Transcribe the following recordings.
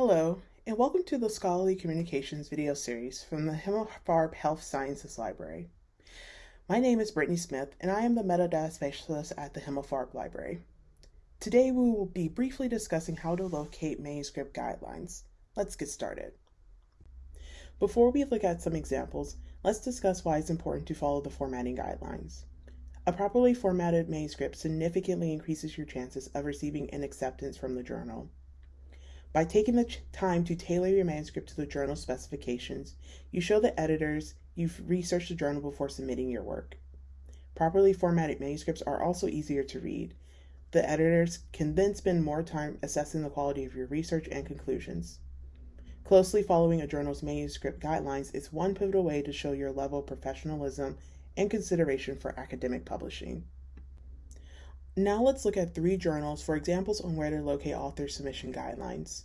Hello, and welcome to the Scholarly Communications video series from the Himmelfarb Health Sciences Library. My name is Brittany Smith, and I am the metadata specialist at the Himmelfarb Library. Today we will be briefly discussing how to locate manuscript guidelines. Let's get started. Before we look at some examples, let's discuss why it's important to follow the formatting guidelines. A properly formatted manuscript significantly increases your chances of receiving an acceptance from the journal. By taking the time to tailor your manuscript to the journal specifications, you show the editors you've researched the journal before submitting your work. Properly formatted manuscripts are also easier to read. The editors can then spend more time assessing the quality of your research and conclusions. Closely following a journal's manuscript guidelines is one pivotal way to show your level of professionalism and consideration for academic publishing. Now let's look at three journals for examples on where to locate author submission guidelines.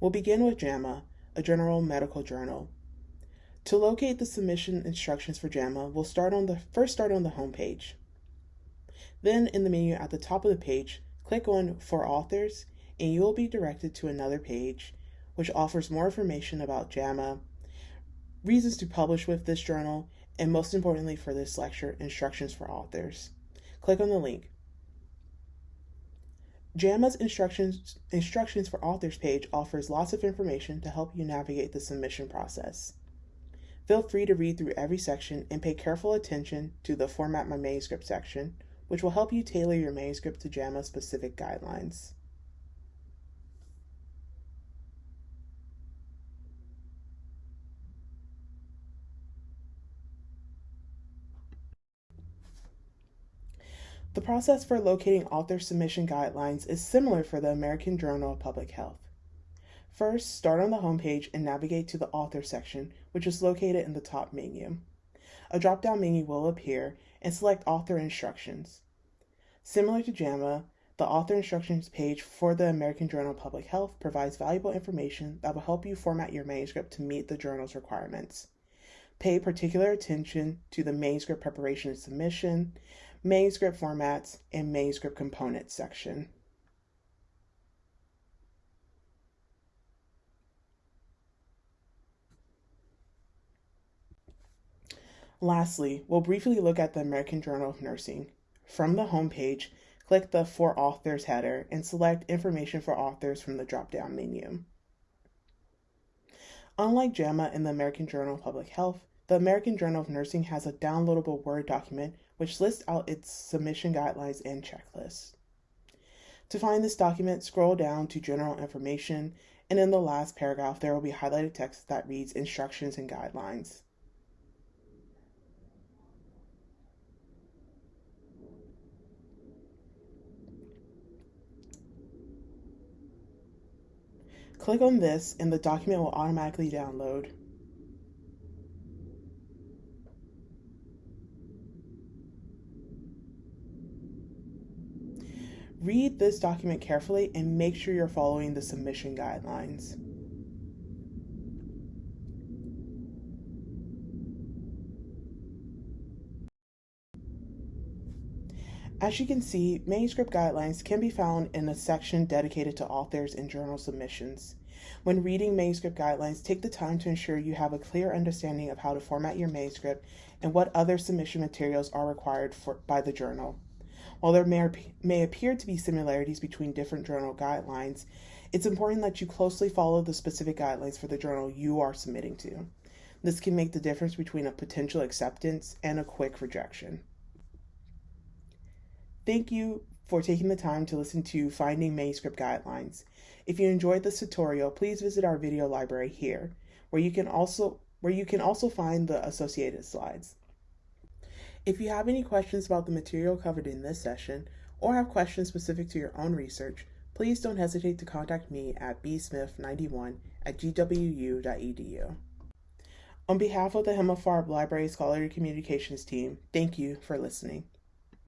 We'll begin with JAMA, a general medical journal. To locate the submission instructions for JAMA, we'll start on the first start on the home page. Then in the menu at the top of the page, click on For Authors and you will be directed to another page which offers more information about JAMA, reasons to publish with this journal, and most importantly for this lecture, instructions for authors. Click on the link. JAMA's instructions, instructions for authors page offers lots of information to help you navigate the submission process. Feel free to read through every section and pay careful attention to the Format My Manuscript section, which will help you tailor your manuscript to JAMA specific guidelines. The process for locating author submission guidelines is similar for the American Journal of Public Health. First, start on the homepage and navigate to the Author section, which is located in the top menu. A drop-down menu will appear and select Author Instructions. Similar to JAMA, the Author Instructions page for the American Journal of Public Health provides valuable information that will help you format your manuscript to meet the journal's requirements. Pay particular attention to the manuscript preparation and submission, manuscript formats, and manuscript components section. Lastly, we'll briefly look at the American Journal of Nursing. From the homepage, click the For Authors header and select Information for Authors from the drop-down menu. Unlike JAMA and the American Journal of Public Health, the American Journal of Nursing has a downloadable Word document which lists out its submission guidelines and checklists. To find this document, scroll down to General Information, and in the last paragraph, there will be highlighted text that reads Instructions and Guidelines. Click on this and the document will automatically download. Read this document carefully and make sure you're following the submission guidelines. As you can see, manuscript guidelines can be found in a section dedicated to authors and journal submissions. When reading manuscript guidelines, take the time to ensure you have a clear understanding of how to format your manuscript and what other submission materials are required for, by the journal. While there may, may appear to be similarities between different journal guidelines, it's important that you closely follow the specific guidelines for the journal you are submitting to. This can make the difference between a potential acceptance and a quick rejection. Thank you for taking the time to listen to Finding Manuscript Guidelines. If you enjoyed this tutorial, please visit our video library here, where you can also where you can also find the associated slides. If you have any questions about the material covered in this session, or have questions specific to your own research, please don't hesitate to contact me at bsmith91 at gwu.edu. On behalf of the Himmelfarb Library Scholarly Communications team, thank you for listening.